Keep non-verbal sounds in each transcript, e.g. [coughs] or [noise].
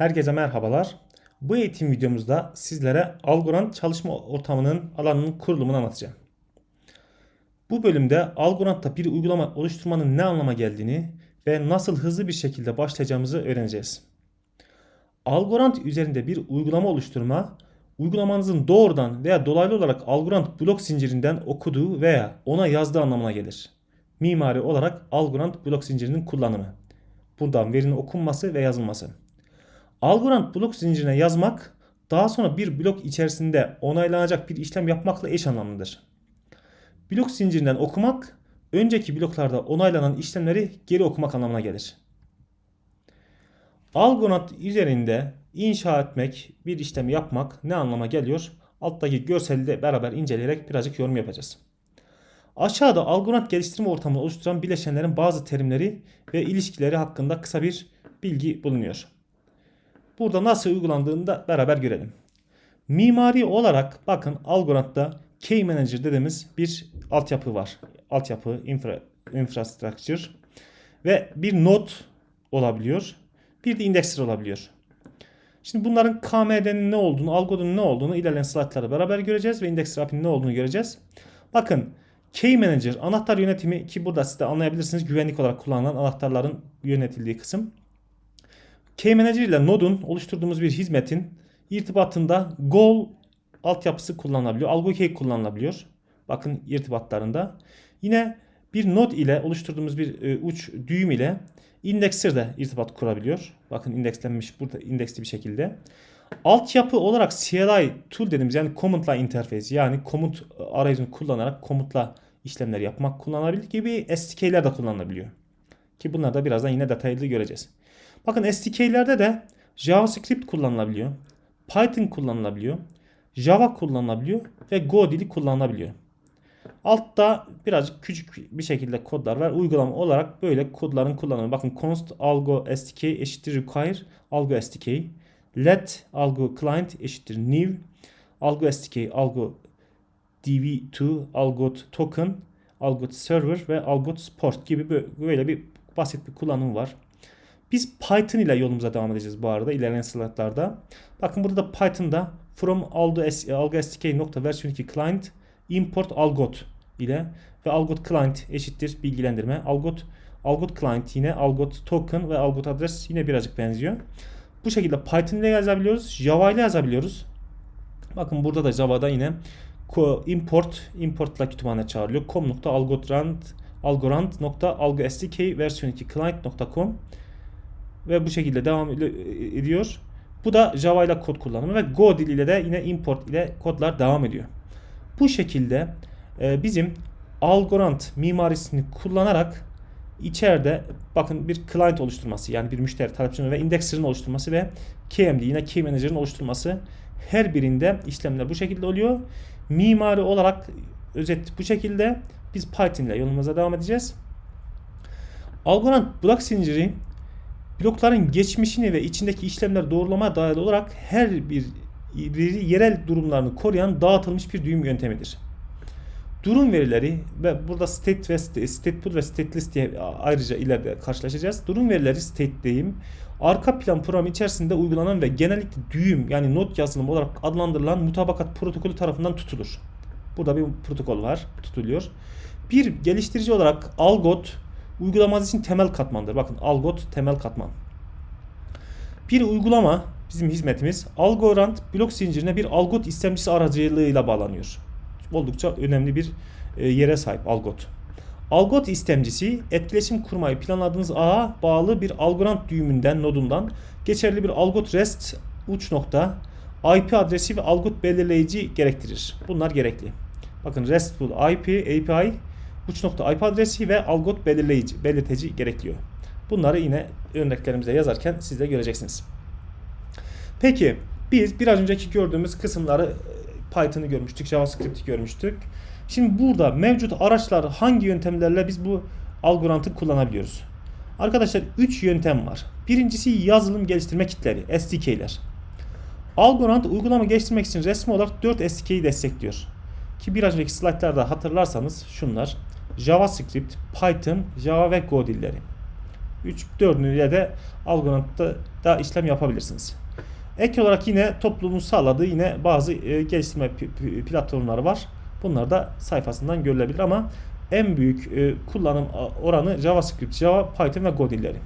Herkese merhabalar. Bu eğitim videomuzda sizlere Algorand çalışma ortamının alanının kurulumunu anlatacağım. Bu bölümde Algorand'da bir uygulama oluşturmanın ne anlama geldiğini ve nasıl hızlı bir şekilde başlayacağımızı öğreneceğiz. Algorand üzerinde bir uygulama oluşturma, uygulamanızın doğrudan veya dolaylı olarak Algorand blok zincirinden okuduğu veya ona yazdığı anlamına gelir. Mimari olarak Algorand blok zincirinin kullanımı. Buradan verinin okunması ve yazılması. Algorand blok zincirine yazmak daha sonra bir blok içerisinde onaylanacak bir işlem yapmakla eş anlamlıdır. Blok zincirinden okumak önceki bloklarda onaylanan işlemleri geri okumak anlamına gelir. Algorand üzerinde inşa etmek, bir işlem yapmak ne anlama geliyor? Alttaki görseli de beraber inceleyerek birazcık yorum yapacağız. Aşağıda Algorand geliştirme ortamını oluşturan bileşenlerin bazı terimleri ve ilişkileri hakkında kısa bir bilgi bulunuyor. Burada nasıl uygulandığını da beraber görelim. Mimari olarak bakın Algorand'da Key Manager dediğimiz bir altyapı var. Altyapı, infra, infrastructure ve bir node olabiliyor. Bir de indexer olabiliyor. Şimdi bunların KMD'nin ne olduğunu, algodunun ne olduğunu ilerleyen slaytlarda beraber göreceğiz ve indexer API'nin ne olduğunu göreceğiz. Bakın Key Manager anahtar yönetimi ki burada siz de anlayabilirsiniz güvenlik olarak kullanılan anahtarların yönetildiği kısım. Key Manager ile Node'un oluşturduğumuz bir hizmetin irtibatında goal altyapısı kullanılabiliyor. Algo key kullanılabiliyor. Bakın irtibatlarında. Yine bir node ile oluşturduğumuz bir e, uç düğüm ile indexer de irtibat kurabiliyor. Bakın indekslenmiş burada indeksli bir şekilde. Altyapı olarak CLI tool dediğimiz yani command line interface yani komut arayüzünü kullanarak komutla işlemler yapmak kullanılabilir gibi SDK'ler de kullanılabiliyor. Ki bunları da birazdan yine detaylı göreceğiz. Bakın SDK'lerde de JavaScript kullanılabiliyor. Python kullanılabiliyor. Java kullanılabiliyor ve Go dili kullanılabiliyor. Altta birazcık küçük bir şekilde kodlar var. Uygulama olarak böyle kodların kullanımı. Bakın const algo stk eşittir require algo stk. Let algo client eşittir new. Algo stk algo dv2 algo token algo server ve algo support gibi böyle bir basit bir kullanımı var. Biz Python ile yolumuza devam edeceğiz bu arada ilerleyen slaytlarda. Bakın burada da Python'da from algo stk nokta versiyon 2 client import algot ile ve algot client eşittir bilgilendirme. Algot algot client yine algot token ve algot adres yine birazcık benziyor. Bu şekilde Python ile yazabiliyoruz. Java ile yazabiliyoruz. Bakın burada da Java'da yine import import ile kütüphane çağrılıyor. com.algorand algorand.algostk versiyon 2 client.com ve bu şekilde devam ediyor. Bu da Java ile kod kullanımı ve Go diliyle de yine import ile kodlar devam ediyor. Bu şekilde e, bizim Algorand mimarisini kullanarak içeride bakın bir client oluşturması yani bir müşteri talepçinin ve indexer'ın oluşturması ve KMD yine Key Manager'ın oluşturması her birinde işlemler bu şekilde oluyor. Mimari olarak özet bu şekilde biz Python ile yolumuza devam edeceğiz. Algorand blok zinciri blokların geçmişini ve içindeki işlemler doğrulama dayalı olarak her bir yerel durumlarını koruyan dağıtılmış bir düğüm yöntemidir. Durum verileri ve burada state ve stateful ve stateless diye ayrıca ileride karşılaşacağız. Durum verileri state'deyim. Arka plan programı içerisinde uygulanan ve genellikle düğüm yani not yazılımı olarak adlandırılan mutabakat protokolü tarafından tutulur. Burada bir protokol var, tutuluyor. Bir geliştirici olarak Algot uygulamanız için temel katmandır. Bakın Algot temel katman. Bir uygulama bizim hizmetimiz Algorand blok zincirine bir Algot istemcisi aracılığıyla bağlanıyor. Oldukça önemli bir e, yere sahip Algot. Algot istemcisi etkileşim kurmayı planladığınız ağa bağlı bir Algorand düğümünden nodundan geçerli bir Algot REST uç nokta IP adresi ve Algot belirleyici gerektirir. Bunlar gerekli. Bakın RESTful IP API uç nokta IP adresi ve algot belirleyici, belirteci gerekiyor. Bunları yine örneklerimize yazarken siz de göreceksiniz. Peki biz biraz önceki gördüğümüz kısımları e, Python'ı görmüştük, JavaScript'i görmüştük. Şimdi burada mevcut araçlar hangi yöntemlerle biz bu algorantı kullanabiliyoruz? Arkadaşlar 3 yöntem var. Birincisi yazılım geliştirme kitleri, SDK'ler. Algorand uygulama geliştirmek için resmi olarak 4 SDK'yi destekliyor. Ki biraz önceki slaytlarda hatırlarsanız şunlar. JavaScript, Python, Java ve Go dilleri. 3 4'üyle de Algorand'da da işlem yapabilirsiniz. Ek olarak yine toplumun sağladığı yine bazı e, geliştirme platformları var. Bunlar da sayfasından görülebilir ama en büyük e, kullanım oranı JavaScript, Java, Python ve Go dilleri.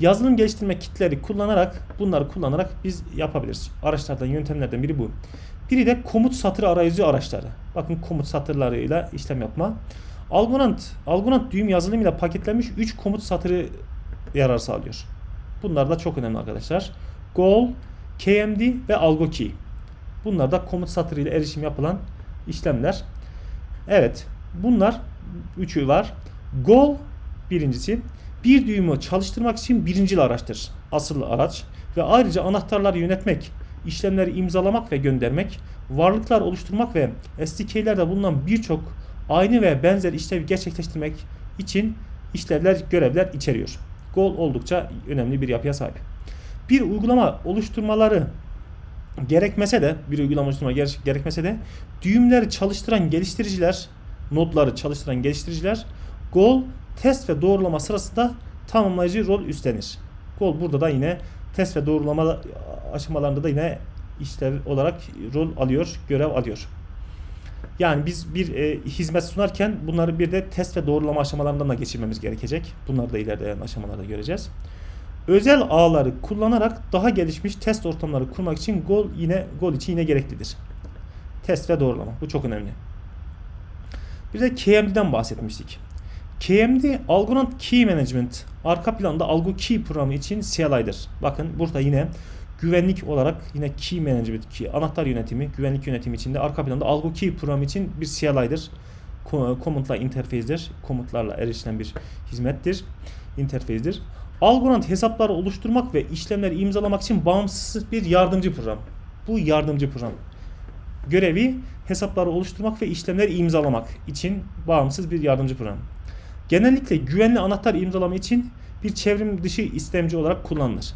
Yazılım geliştirme kitleri kullanarak bunları kullanarak biz yapabiliriz. Araçlardan yöntemlerden biri bu. Biri de komut satır arayüzü araçları. Bakın komut satırlarıyla işlem yapma. Algorand, Algorand düğüm yazılımıyla paketlenmiş 3 komut satırı yarar sağlıyor. Bunlar da çok önemli arkadaşlar. Goal, KMD ve Algo Key. Bunlar da komut satırıyla erişim yapılan işlemler. Evet. Bunlar üçü var. Goal birincisi bir düğümü çalıştırmak için birincil araçtır. Asıl araç ve ayrıca anahtarları yönetmek, işlemleri imzalamak ve göndermek, varlıklar oluşturmak ve SDK'lerde bulunan birçok aynı ve benzer işlevi gerçekleştirmek için işlevler, görevler içeriyor. Goal oldukça önemli bir yapıya sahip. Bir uygulama oluşturmaları gerekmese de bir uygulama oluşturma gerek- gerekmese de düğümleri çalıştıran geliştiriciler, nodları çalıştıran geliştiriciler Goal test ve doğrulama sırasında tamamlayıcı rol üstlenir. Goal burada da yine test ve doğrulama aşamalarında da yine işlev olarak rol alıyor, görev alıyor. Yani biz bir e, hizmet sunarken bunları bir de test ve doğrulama aşamalarından da geçirmemiz gerekecek. Bunları da ilerleyen aşamalarda göreceğiz. Özel ağları kullanarak daha gelişmiş test ortamları kurmak için Goal yine Goal için yine gereklidir. Test ve doğrulama. Bu çok önemli. Bir de KMD'den bahsetmiştik. KMD Algorand Key Management arka planda Algo Key programı için CLI'dir. Bakın burada yine güvenlik olarak yine Key Management Key anahtar yönetimi, güvenlik yönetimi içinde arka planda Algo Key programı için bir CLI'dir. Ko- Komutla interface'dir. Komutlarla erişilen bir hizmettir. Interface'dir. Algorand hesapları oluşturmak ve işlemleri imzalamak için bağımsız bir yardımcı program. Bu yardımcı program görevi hesapları oluşturmak ve işlemleri imzalamak için bağımsız bir yardımcı program. Genellikle güvenli anahtar imzalama için bir çevrim dışı istemci olarak kullanılır.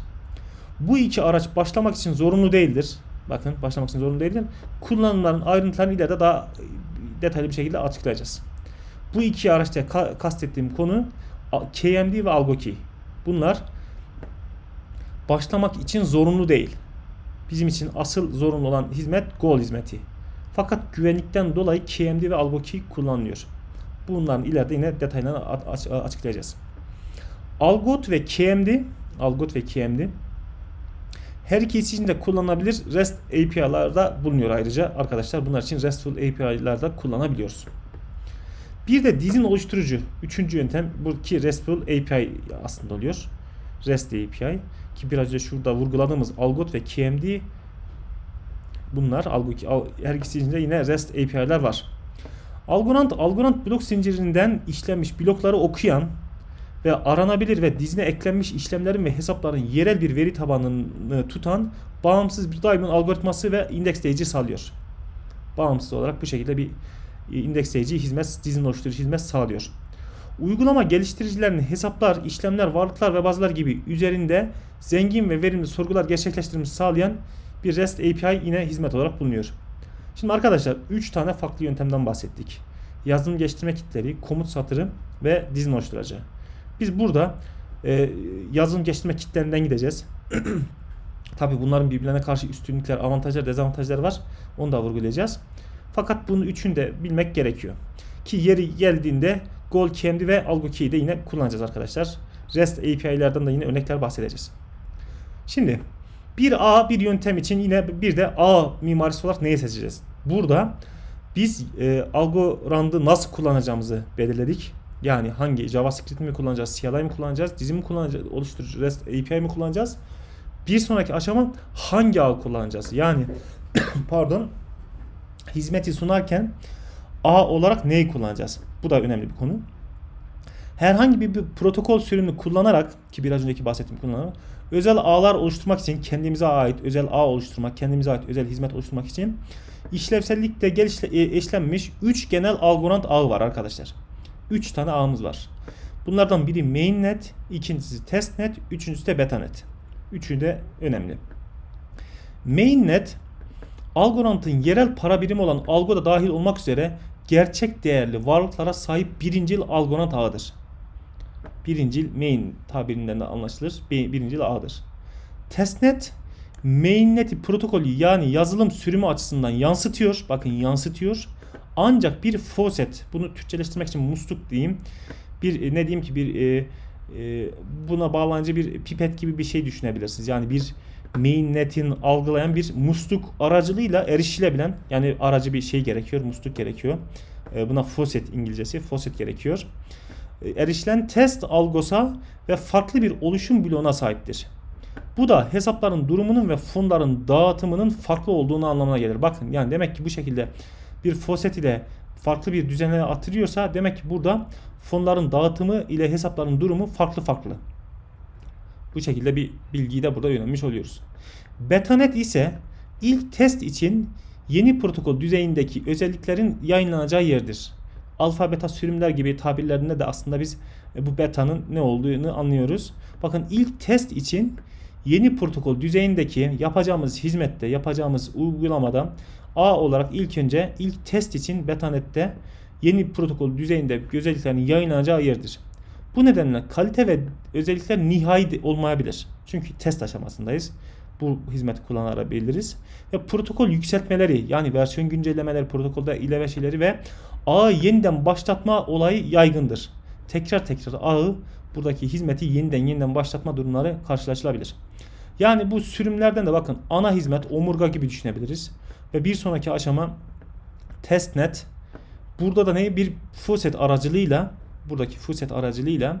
Bu iki araç başlamak için zorunlu değildir. Bakın başlamak için zorunlu değildir. Kullanımların ayrıntılarını ileride daha detaylı bir şekilde açıklayacağız. Bu iki araçta ka- kastettiğim konu KMD ve AlgoKey. Bunlar başlamak için zorunlu değil. Bizim için asıl zorunlu olan hizmet Goal hizmeti. Fakat güvenlikten dolayı KMD ve AlgoKey kullanılıyor. Bunların ileride yine detaylarını açıklayacağız. Algot ve KMD, Algot ve KMD her ikisi için de kullanılabilir REST API'larda bulunuyor ayrıca arkadaşlar. Bunlar için RESTful API'larda kullanabiliyoruz. Bir de dizin oluşturucu. Üçüncü yöntem bu ki RESTful API aslında oluyor. REST API ki biraz önce şurada vurguladığımız Algot ve KMD bunlar her ikisi içinde yine REST API'ler var. Algorand, Algorand blok zincirinden işlenmiş blokları okuyan ve aranabilir ve dizine eklenmiş işlemlerin ve hesapların yerel bir veri tabanını tutan bağımsız bir daimon algoritması ve indeksleyici sağlıyor. Bağımsız olarak bu şekilde bir e, indeksleyici hizmet, dizin oluşturucu hizmet sağlıyor. Uygulama geliştiricilerinin hesaplar, işlemler, varlıklar ve bazılar gibi üzerinde zengin ve verimli sorgular gerçekleştirmesi sağlayan bir REST API yine hizmet olarak bulunuyor. Şimdi arkadaşlar 3 tane farklı yöntemden bahsettik. Yazılım geliştirme kitleri, komut satırı ve dizin oluşturucu. Biz burada e, yazılım geliştirme kitlerinden gideceğiz. [clears throat] Tabi bunların birbirlerine karşı üstünlükler, avantajlar, dezavantajları var. Onu da vurgulayacağız. Fakat bunu üçünü de bilmek gerekiyor. Ki yeri geldiğinde Goal KMD ve Algo Key'i de yine kullanacağız arkadaşlar. REST API'lerden de yine örnekler bahsedeceğiz. Şimdi bir A bir yöntem için yine bir de A mimarisi olarak neyi seçeceğiz? Burada biz e, Algorand'ı nasıl kullanacağımızı belirledik. Yani hangi JavaScript mi kullanacağız, CLI mi kullanacağız, dizi mi kullanacağız, oluşturucu REST API mi kullanacağız? Bir sonraki aşama hangi ağ kullanacağız? Yani [coughs] pardon hizmeti sunarken ağ olarak neyi kullanacağız? Bu da önemli bir konu. Herhangi bir, bir protokol sürümünü kullanarak ki biraz önceki bahsettiğim kullanarak özel ağlar oluşturmak için kendimize ait özel ağ oluşturmak, kendimize ait özel hizmet oluşturmak için işlevsellikte gelişle, e, eşlenmiş 3 genel Algorand ağı var arkadaşlar. 3 tane ağımız var. Bunlardan biri mainnet, ikincisi testnet, üçüncüsü de betanet. Üçü de önemli. Mainnet Algorand'ın yerel para birimi olan Algo da dahil olmak üzere gerçek değerli varlıklara sahip birincil Algorand ağıdır. Birincil main tabirinden de anlaşılır. Bir- Birincil ağdır. Testnet mainnet'i protokolü yani yazılım sürümü açısından yansıtıyor. Bakın yansıtıyor. Ancak bir faucet bunu Türkçeleştirmek için musluk diyeyim. Bir e, ne diyeyim ki bir e, e, buna bağlanıcı bir pipet gibi bir şey düşünebilirsiniz. Yani bir mainnet'in algılayan bir musluk aracılığıyla erişilebilen yani aracı bir şey gerekiyor. Musluk gerekiyor. E, buna faucet İngilizcesi faucet gerekiyor. Erişilen test algosa ve farklı bir oluşum bloğuna sahiptir. Bu da hesapların durumunun ve fonların dağıtımının farklı olduğunu anlamına gelir. Bakın yani demek ki bu şekilde bir faucet ile farklı bir düzene atılıyorsa demek ki burada fonların dağıtımı ile hesapların durumu farklı farklı. Bu şekilde bir bilgiyi de burada öğrenmiş oluyoruz. Betanet ise ilk test için yeni protokol düzeyindeki özelliklerin yayınlanacağı yerdir. Alfa beta sürümler gibi tabirlerinde de aslında biz e, bu betanın ne olduğunu anlıyoruz. Bakın ilk test için yeni protokol düzeyindeki yapacağımız hizmette, yapacağımız uygulamada A olarak ilk önce ilk test için betanette yeni protokol düzeyinde özelliklerin yayınlanacağı yerdir. Bu nedenle kalite ve özellikler nihai olmayabilir. Çünkü test aşamasındayız. Bu hizmeti kullanabiliriz. Ve protokol yükseltmeleri yani versiyon güncellemeleri, protokolda ilave şeyleri ve ağı yeniden başlatma olayı yaygındır. Tekrar tekrar ağı buradaki hizmeti yeniden yeniden başlatma durumları karşılaşılabilir. Yani bu sürümlerden de bakın ana hizmet omurga gibi düşünebiliriz. Ve bir sonraki aşama testnet. Burada da ne? Bir faucet aracılığıyla buradaki faucet aracılığıyla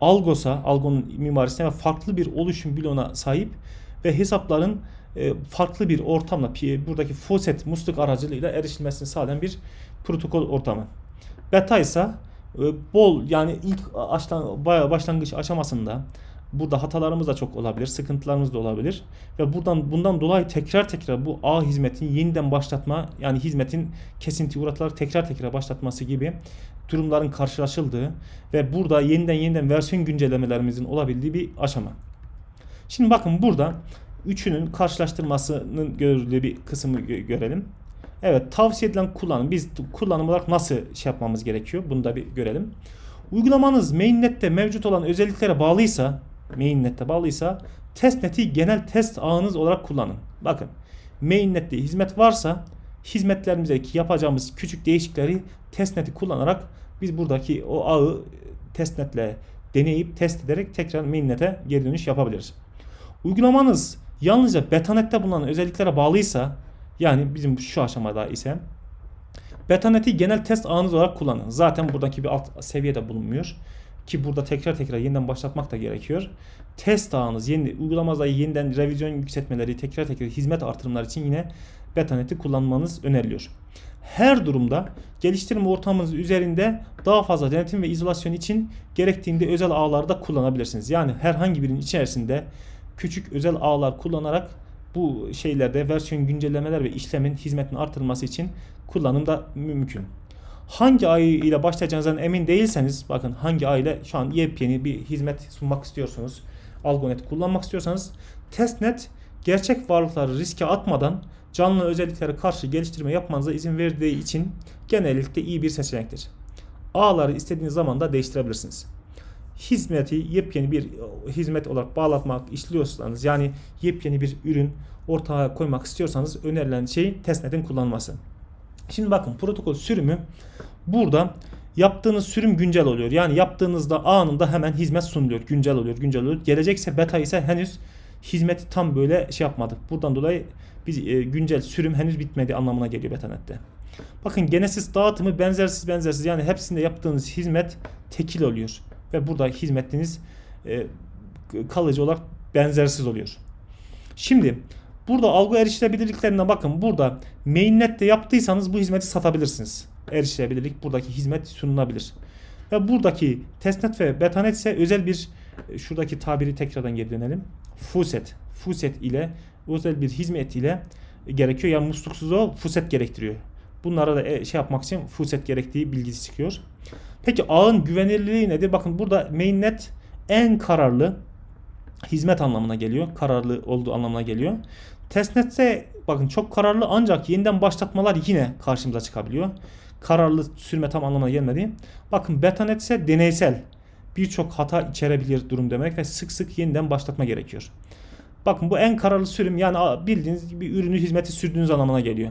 Algos'a, Algo'nun mimarisine farklı bir oluşum bloğuna sahip ve hesapların e, farklı bir ortamla buradaki faucet musluk aracılığıyla erişilmesini sağlayan bir protokol ortamı. Beta ise e, bol yani ilk başlangıç aşamasında burada hatalarımız da çok olabilir, sıkıntılarımız da olabilir ve buradan bundan dolayı tekrar tekrar bu A hizmetin yeniden başlatma yani hizmetin kesinti uğratıları tekrar tekrar başlatması gibi durumların karşılaşıldığı ve burada yeniden yeniden versiyon güncellemelerimizin olabildiği bir aşama. Şimdi bakın burada üçünün karşılaştırmasının görüldüğü bir kısmı gö- görelim. Evet tavsiye edilen kullanım. Biz kullanım olarak nasıl şey yapmamız gerekiyor? Bunu da bir görelim. Uygulamanız mainnet'te mevcut olan özelliklere bağlıysa mainnet'te bağlıysa testnet'i genel test ağınız olarak kullanın. Bakın mainnet'te hizmet varsa hizmetlerimizdeki yapacağımız küçük değişiklikleri testnet'i kullanarak biz buradaki o ağı testnetle deneyip test ederek tekrar mainnet'e geri dönüş yapabiliriz. Uygulamanız yalnızca betanette bulunan özelliklere bağlıysa yani bizim şu aşamada ise betaneti genel test ağınız olarak kullanın. Zaten buradaki bir alt seviyede bulunmuyor. Ki burada tekrar tekrar yeniden başlatmak da gerekiyor. Test ağınız, yeni, uygulamanızda yeniden revizyon yükseltmeleri, tekrar tekrar hizmet artırımları için yine betaneti kullanmanız öneriliyor. Her durumda geliştirme ortamınız üzerinde daha fazla denetim ve izolasyon için gerektiğinde özel ağları da kullanabilirsiniz. Yani herhangi birinin içerisinde küçük özel ağlar kullanarak bu şeylerde versiyon güncellemeler ve işlemin hizmetin artırılması için kullanım da mümkün. Hangi ay ile başlayacağınızdan emin değilseniz bakın hangi ay ile şu an yepyeni bir hizmet sunmak istiyorsunuz. Algonet kullanmak istiyorsanız testnet gerçek varlıkları riske atmadan canlı özelliklere karşı geliştirme yapmanıza izin verdiği için genellikle iyi bir seçenektir. Ağları istediğiniz zaman da değiştirebilirsiniz. Hizmeti yepyeni bir hizmet olarak bağlatmak istiyorsanız yani yepyeni bir ürün ortaya koymak istiyorsanız önerilen şey testnetin kullanılması. Şimdi bakın protokol sürümü burada yaptığınız sürüm güncel oluyor. Yani yaptığınızda anında hemen hizmet sunuluyor. Güncel oluyor, güncel oluyor. Gelecekse beta ise henüz hizmeti tam böyle şey yapmadık. Buradan dolayı biz e, güncel sürüm henüz bitmedi anlamına geliyor betanette. Bakın Genesis dağıtımı benzersiz benzersiz yani hepsinde yaptığınız hizmet tekil oluyor. Ve burada hizmetiniz e, kalıcı olarak benzersiz oluyor. Şimdi burada algı erişilebilirliklerine bakın. Burada mainnet'te yaptıysanız bu hizmeti satabilirsiniz. Erişilebilirlik buradaki hizmet sunulabilir. Ve buradaki testnet ve betanet ise özel bir e, şuradaki tabiri tekrardan geri dönelim. Fuset. Fuset ile özel bir hizmet ile gerekiyor. Yani musluksuz o fuset gerektiriyor. Bunlara da e, şey yapmak için fuset gerektiği bilgisi çıkıyor. Peki ağın güvenilirliği nedir? Bakın burada mainnet en kararlı hizmet anlamına geliyor. Kararlı olduğu anlamına geliyor. Testnet ise bakın çok kararlı ancak yeniden başlatmalar yine karşımıza çıkabiliyor. Kararlı sürme tam anlamına gelmedi. Bakın betanet ise deneysel. birçok hata içerebilir durum demek ve sık sık yeniden başlatma gerekiyor. Bakın bu en kararlı sürüm yani bildiğiniz gibi ürünü hizmeti sürdüğünüz anlamına geliyor.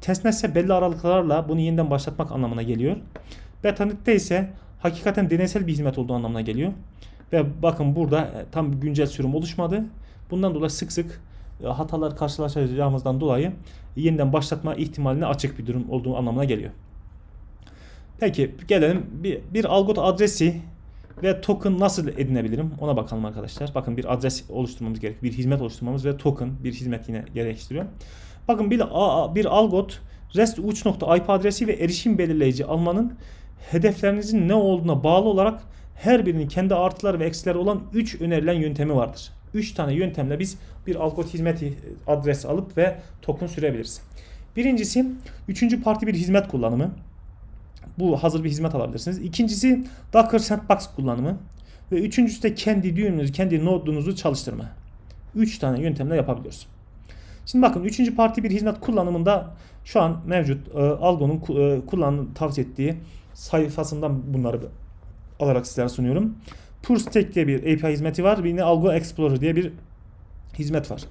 Testnet ise belli aralıklarla bunu yeniden başlatmak anlamına geliyor. Betanet'te ise hakikaten deneysel bir hizmet olduğu anlamına geliyor. Ve bakın burada e, tam güncel sürüm oluşmadı. Bundan dolayı sık sık e, hatalar karşılaşacağımızdan dolayı yeniden başlatma ihtimaline açık bir durum olduğu anlamına geliyor. Peki gelelim bir, bir algot adresi ve token nasıl edinebilirim ona bakalım arkadaşlar. Bakın bir adres oluşturmamız gerekiyor. Bir hizmet oluşturmamız ve token bir hizmet yine gerektiriyor. Bakın bir, bir algot REST uç nokta IP adresi ve erişim belirleyici almanın hedeflerinizin ne olduğuna bağlı olarak her birinin kendi artıları ve eksileri olan 3 önerilen yöntemi vardır. 3 tane yöntemle biz bir algot hizmeti adres alıp ve token sürebiliriz. Birincisi üçüncü parti bir hizmet kullanımı. Bu hazır bir hizmet alabilirsiniz. İkincisi Docker Sandbox kullanımı. Ve üçüncüsü de kendi düğümünüzü, kendi nodunuzu çalıştırma. 3 tane yöntemle yapabiliyoruz. Şimdi bakın üçüncü parti bir hizmet kullanımında şu an mevcut e, Algo'nun e, kullanım tavsiye ettiği sayfasından bunları alarak sizlere sunuyorum. PureStack diye bir API hizmeti var. Bir de Algo Explorer diye bir hizmet var.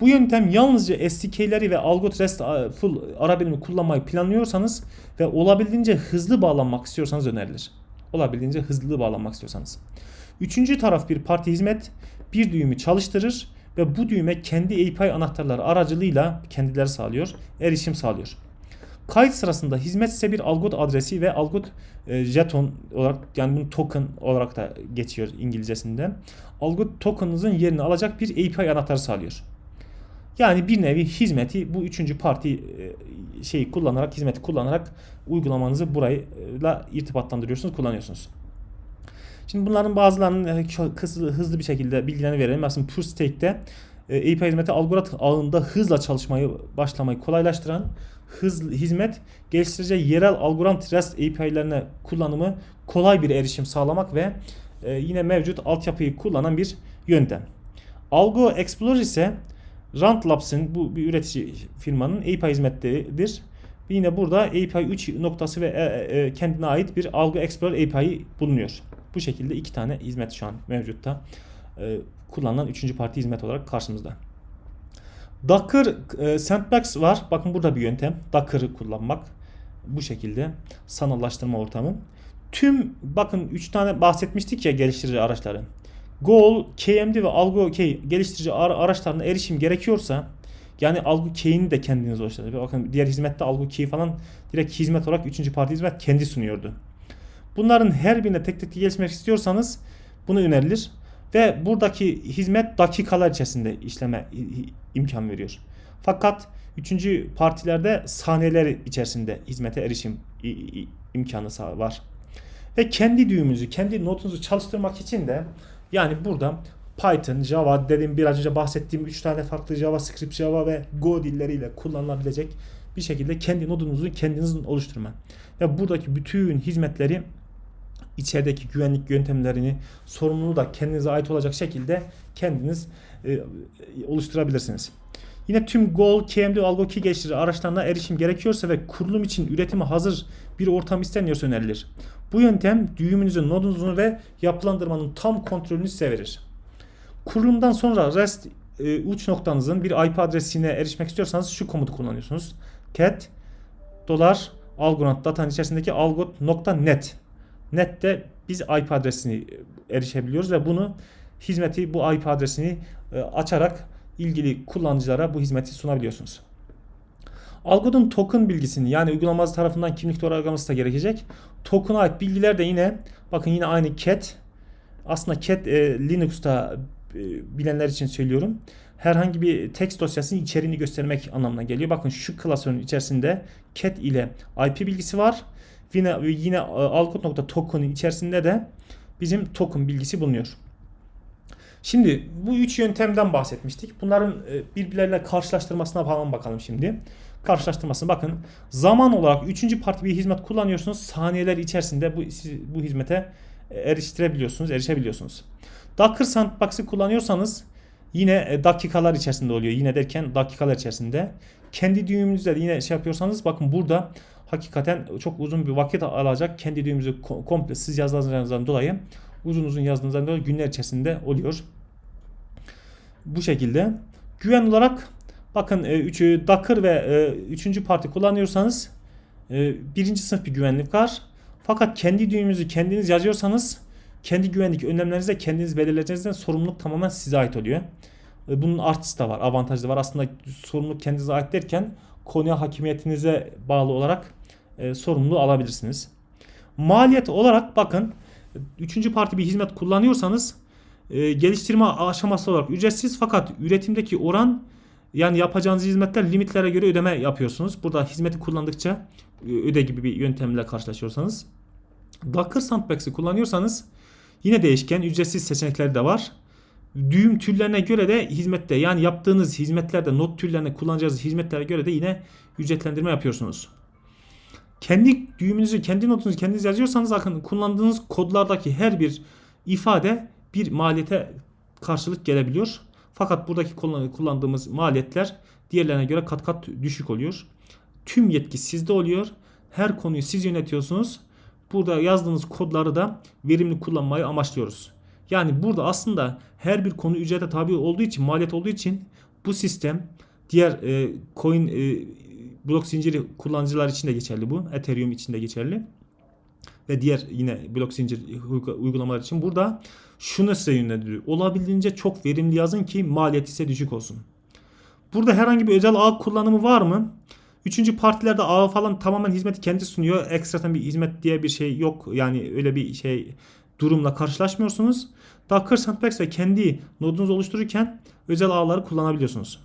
Bu yöntem yalnızca SDK'leri ve Algo REST full ara birimi kullanmayı planlıyorsanız ve olabildiğince hızlı bağlanmak istiyorsanız önerilir. Olabildiğince hızlı bağlanmak istiyorsanız. Üçüncü taraf bir parti hizmet bir düğümü çalıştırır ve bu düğüme kendi API anahtarları aracılığıyla kendileri sağlıyor, erişim sağlıyor. Kayıt sırasında hizmet ise bir algot adresi ve algot e, jeton olarak yani bunun token olarak da geçiyor İngilizcesinde. Algot token'ınızın yerini alacak bir API anahtarı sağlıyor. Yani bir nevi hizmeti bu üçüncü parti e, şeyi kullanarak hizmeti kullanarak uygulamanızı burayla irtibatlandırıyorsunuz, kullanıyorsunuz. Şimdi bunların bazılarının hızlı, hızlı bir şekilde bilgilerini verelim. Aslında PureStack'te e, API hizmeti algoritm ağında hızla çalışmayı başlamayı kolaylaştıran hız, hizmet geliştirici yerel algoritm REST API'lerine kullanımı kolay bir erişim sağlamak ve e, yine mevcut altyapıyı kullanan bir yöntem. Algo Explorer ise Rand Labs'in bu bir üretici firmanın API hizmetleridir. Yine burada API 3 noktası ve e, e, kendine ait bir Algo Explorer API bulunuyor. Bu şekilde iki tane hizmet şu an mevcutta. E, kullanılan üçüncü parti hizmet olarak karşımızda. Docker e, Sandbox var. Bakın burada bir yöntem. Docker'ı kullanmak. Bu şekilde sanallaştırma ortamı. Tüm bakın 3 tane bahsetmiştik ya geliştirici araçları. Goal, KMD ve Algo Key geliştirici araçlarına erişim gerekiyorsa yani Key'ini de kendiniz oluşturun. Bakın diğer hizmette Key falan direkt hizmet olarak 3. parti hizmet kendi sunuyordu. Bunların her birine tek tek gelişmek istiyorsanız bunu önerilir. Ve buradaki hizmet dakikalar içerisinde işleme imkan veriyor. Fakat üçüncü partilerde saniyeler içerisinde hizmete erişim imkanı var. Ve kendi düğümünüzü, kendi notunuzu çalıştırmak için de yani burada Python, Java dedim biraz önce bahsettiğim 3 tane farklı JavaScript, Java ve Go dilleriyle kullanılabilecek bir şekilde kendi nodunuzu kendinizin oluşturma. Ve buradaki bütün hizmetleri içerideki güvenlik yöntemlerini sorumluluğu da kendinize ait olacak şekilde kendiniz e, oluşturabilirsiniz. Yine tüm Goal, KMD, Algo Key geliştirici araçlarına erişim gerekiyorsa ve kurulum için üretimi hazır bir ortam isteniyorsa önerilir. Bu yöntem düğümünüzün, nodunuzun ve yapılandırmanın tam kontrolünü size verir. Kurulumdan sonra REST e, uç noktanızın bir IP adresine erişmek istiyorsanız şu komutu kullanıyorsunuz. cat dolar algonot datanın içerisindeki algot.net Net'te biz IP adresini erişebiliyoruz ve bunu hizmeti bu IP adresini e, açarak ilgili kullanıcılara bu hizmeti sunabiliyorsunuz. Algod'un token bilgisini yani uygulamacı tarafından kimlik doğrulaması da gerekecek. Token'a ait bilgiler de yine bakın yine aynı cat. Aslında cat e, Linux'ta e, bilenler için söylüyorum. Herhangi bir text dosyasının içeriğini göstermek anlamına geliyor. Bakın şu klasörün içerisinde cat ile IP bilgisi var. Yine, yine e, algot.token'ın içerisinde de bizim token bilgisi bulunuyor. Şimdi bu üç yöntemden bahsetmiştik. Bunların e, birbirlerine karşılaştırmasına falan bakalım şimdi. Karşılaştırmasına bakın. Zaman olarak üçüncü parti bir hizmet kullanıyorsunuz. Saniyeler içerisinde bu, siz bu hizmete e, eriştirebiliyorsunuz, erişebiliyorsunuz. Docker Sandbox'ı kullanıyorsanız yine dakikalar içerisinde oluyor. Yine derken dakikalar içerisinde. Kendi düğümünüzde yine şey yapıyorsanız bakın burada hakikaten çok uzun bir vakit alacak kendi düğümüzü komple siz yazdığınızdan dolayı uzun uzun yazdığınızda da günler içerisinde oluyor. Bu şekilde. Güven olarak bakın e, üçü Docker ve e, üçüncü parti kullanıyorsanız e, birinci sınıf bir güvenlik var. Fakat kendi düğümünüzü kendiniz yazıyorsanız kendi güvenlik önlemlerinizi de kendiniz belirleyeceğinizden sorumluluk tamamen size ait oluyor. E, Bunun artısı da var, avantajı da var. Aslında sorumluluk kendinize ait derken konuya hakimiyetinize bağlı olarak e, sorumluluğu alabilirsiniz. Maliyet olarak bakın üçüncü parti bir hizmet kullanıyorsanız e, geliştirme aşaması olarak ücretsiz fakat üretimdeki oran yani yapacağınız hizmetler limitlere göre ödeme yapıyorsunuz. Burada hizmeti kullandıkça e, öde gibi bir yöntemle karşılaşıyorsanız. Docker Sandbox'ı kullanıyorsanız yine değişken ücretsiz seçenekleri de var. Düğüm türlerine göre de hizmette yani yaptığınız hizmetlerde not türlerine kullanacağınız hizmetlere göre de yine ücretlendirme yapıyorsunuz. Kendi düğümünüzü, kendi notunuzu kendiniz yazıyorsanız bakın kullandığınız kodlardaki her bir ifade bir maliyete karşılık gelebiliyor. Fakat buradaki kullan- kullandığımız maliyetler diğerlerine göre kat kat düşük oluyor. Tüm yetki sizde oluyor. Her konuyu siz yönetiyorsunuz. Burada yazdığınız kodları da verimli kullanmayı amaçlıyoruz. Yani burada aslında her bir konu ücrete tabi olduğu için, maliyet olduğu için bu sistem diğer e, coin e, blok zinciri kullanıcılar için de geçerli bu. Ethereum için de geçerli. Ve diğer yine blok zincir uygu- uygulamalar için burada şunu size yönlendiriyor. Olabildiğince çok verimli yazın ki maliyet ise düşük olsun. Burada herhangi bir özel ağ kullanımı var mı? Üçüncü partilerde ağ falan tamamen hizmeti kendi sunuyor. Ekstradan bir hizmet diye bir şey yok. Yani öyle bir şey durumla karşılaşmıyorsunuz. Docker Sandbox ve kendi nodunuzu oluştururken özel ağları kullanabiliyorsunuz.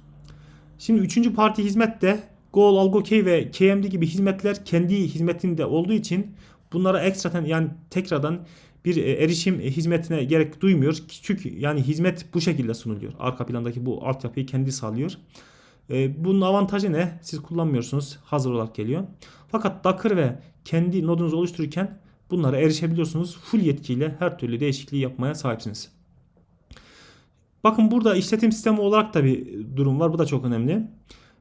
Şimdi üçüncü parti hizmette Goal, AlgoKey ve KMD gibi hizmetler kendi hizmetinde olduğu için bunlara ekstradan yani tekrardan bir e, erişim hizmetine gerek duymuyor. Çünkü yani hizmet bu şekilde sunuluyor. Arka plandaki bu altyapıyı kendi sağlıyor. E, bunun avantajı ne? Siz kullanmıyorsunuz. Hazır olarak geliyor. Fakat Docker ve kendi nodunuzu oluştururken bunlara erişebiliyorsunuz. Full yetkiyle her türlü değişikliği yapmaya sahipsiniz. Bakın burada işletim sistemi olarak da bir durum var. Bu da çok önemli.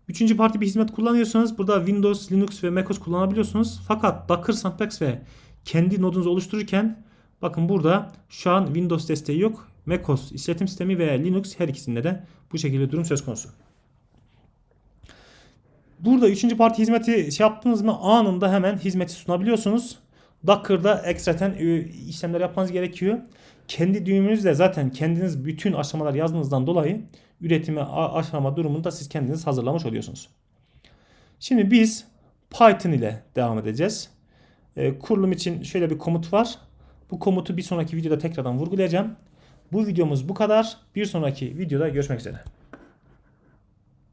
Üçüncü parti bir hizmet kullanıyorsanız burada Windows, Linux ve macOS kullanabiliyorsunuz. Fakat Docker Sandbox ve kendi nodunuzu oluştururken bakın burada şu an Windows desteği yok. macOS işletim sistemi veya Linux her ikisinde de bu şekilde durum söz konusu. Burada üçüncü parti hizmeti şey yaptınız mı anında hemen hizmeti sunabiliyorsunuz. Docker'da ekstraten e, işlemler yapmanız gerekiyor. Kendi düğümünüzle zaten kendiniz bütün aşamalar yazdığınızdan dolayı üretime a- aşama durumunda siz kendiniz hazırlamış oluyorsunuz. Şimdi biz Python ile devam edeceğiz. E, kurulum için şöyle bir komut var. Bu komutu bir sonraki videoda tekrardan vurgulayacağım. Bu videomuz bu kadar. Bir sonraki videoda görüşmek üzere.